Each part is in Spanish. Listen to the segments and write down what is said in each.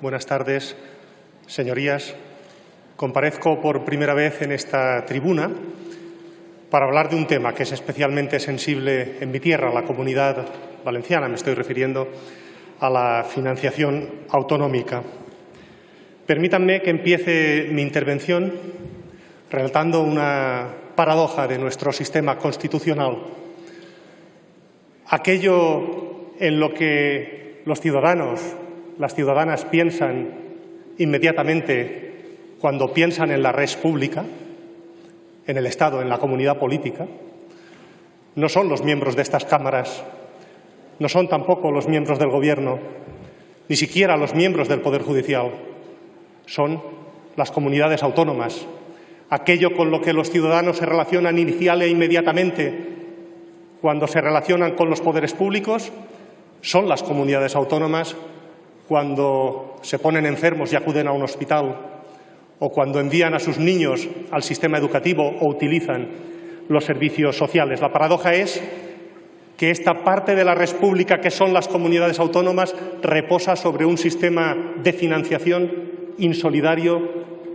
Buenas tardes, señorías. Comparezco por primera vez en esta tribuna para hablar de un tema que es especialmente sensible en mi tierra, la comunidad valenciana. Me estoy refiriendo a la financiación autonómica. Permítanme que empiece mi intervención relatando una paradoja de nuestro sistema constitucional. Aquello en lo que los ciudadanos las ciudadanas piensan inmediatamente cuando piensan en la red pública, en el Estado, en la comunidad política, no son los miembros de estas cámaras, no son tampoco los miembros del Gobierno, ni siquiera los miembros del Poder Judicial, son las comunidades autónomas, aquello con lo que los ciudadanos se relacionan inicial e inmediatamente cuando se relacionan con los poderes públicos, son las comunidades autónomas cuando se ponen enfermos y acuden a un hospital o cuando envían a sus niños al sistema educativo o utilizan los servicios sociales. La paradoja es que esta parte de la república que son las comunidades autónomas reposa sobre un sistema de financiación insolidario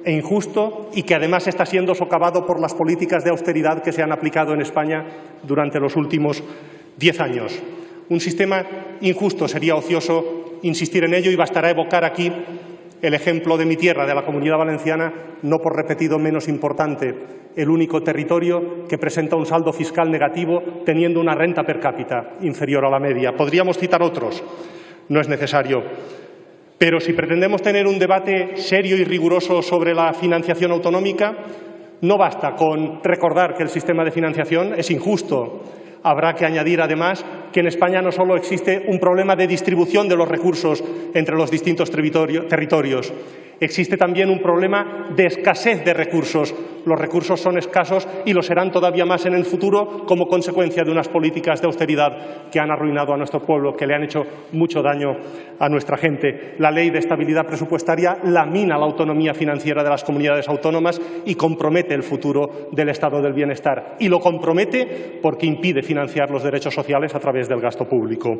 e injusto y que además está siendo socavado por las políticas de austeridad que se han aplicado en España durante los últimos diez años. Un sistema injusto sería ocioso insistir en ello y bastará evocar aquí el ejemplo de mi tierra, de la Comunidad Valenciana, no por repetido menos importante, el único territorio que presenta un saldo fiscal negativo teniendo una renta per cápita inferior a la media. Podríamos citar otros, no es necesario. Pero si pretendemos tener un debate serio y riguroso sobre la financiación autonómica, no basta con recordar que el sistema de financiación es injusto, Habrá que añadir, además, que en España no solo existe un problema de distribución de los recursos entre los distintos territorios, existe también un problema de escasez de recursos. Los recursos son escasos y lo serán todavía más en el futuro como consecuencia de unas políticas de austeridad que han arruinado a nuestro pueblo, que le han hecho mucho daño a nuestra gente. La Ley de Estabilidad Presupuestaria lamina la autonomía financiera de las comunidades autónomas y compromete el futuro del Estado del Bienestar. Y lo compromete porque impide financiar los derechos sociales a través del gasto público.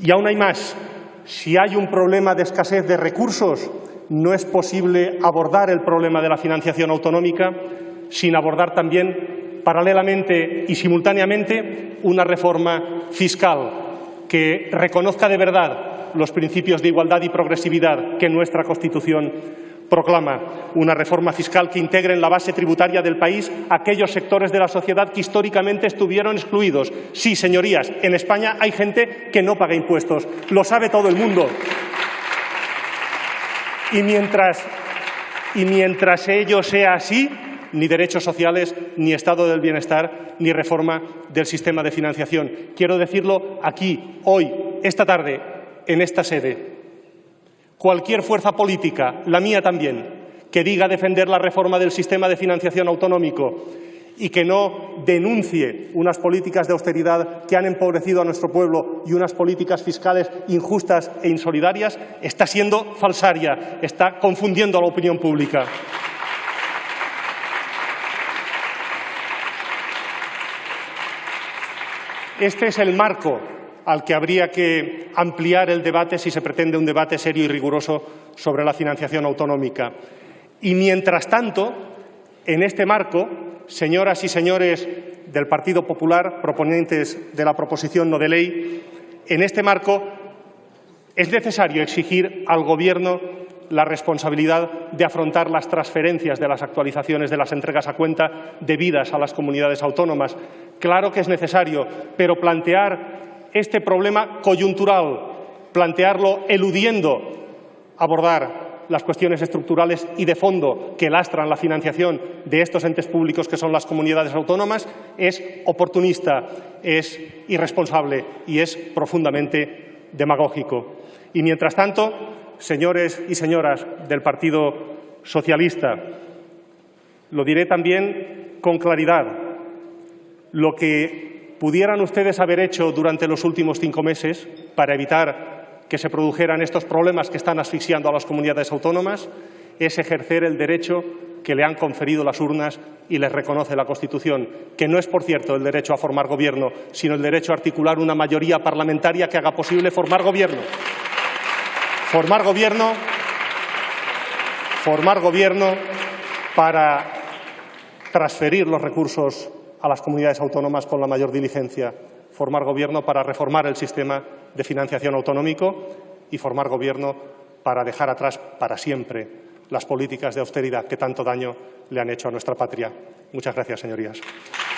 Y aún hay más. Si hay un problema de escasez de recursos, no es posible abordar el problema de la financiación autonómica sin abordar también paralelamente y simultáneamente una reforma fiscal que reconozca de verdad los principios de igualdad y progresividad que nuestra Constitución proclama una reforma fiscal que integre en la base tributaria del país aquellos sectores de la sociedad que históricamente estuvieron excluidos. Sí, señorías, en España hay gente que no paga impuestos, lo sabe todo el mundo. Y mientras, y mientras ello sea así, ni derechos sociales, ni estado del bienestar, ni reforma del sistema de financiación. Quiero decirlo aquí, hoy, esta tarde, en esta sede. Cualquier fuerza política, la mía también, que diga defender la reforma del sistema de financiación autonómico y que no denuncie unas políticas de austeridad que han empobrecido a nuestro pueblo y unas políticas fiscales injustas e insolidarias, está siendo falsaria, está confundiendo a la opinión pública. Este es el marco al que habría que ampliar el debate si se pretende un debate serio y riguroso sobre la financiación autonómica. Y mientras tanto, en este marco, señoras y señores del Partido Popular, proponentes de la proposición no de ley, en este marco es necesario exigir al Gobierno la responsabilidad de afrontar las transferencias de las actualizaciones de las entregas a cuenta debidas a las comunidades autónomas. Claro que es necesario, pero plantear este problema coyuntural, plantearlo eludiendo abordar las cuestiones estructurales y de fondo que lastran la financiación de estos entes públicos que son las comunidades autónomas es oportunista, es irresponsable y es profundamente demagógico. Y mientras tanto, señores y señoras del Partido Socialista, lo diré también con claridad, lo que pudieran ustedes haber hecho durante los últimos cinco meses para evitar que se produjeran estos problemas que están asfixiando a las comunidades autónomas es ejercer el derecho que le han conferido las urnas y les reconoce la Constitución, que no es, por cierto, el derecho a formar gobierno, sino el derecho a articular una mayoría parlamentaria que haga posible formar gobierno. formar gobierno, formar gobierno para transferir los recursos a las comunidades autónomas con la mayor diligencia, formar gobierno para reformar el sistema de financiación autonómico y formar gobierno para dejar atrás para siempre las políticas de austeridad que tanto daño le han hecho a nuestra patria. Muchas gracias, señorías.